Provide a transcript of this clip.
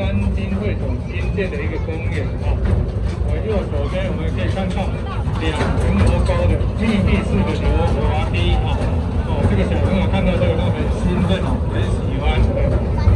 三金会所新建的一个公园啊。我右手边我们可以看到两层楼高的密闭式的德滑梯啊哦这个小朋友看到这个都很兴奋很喜欢。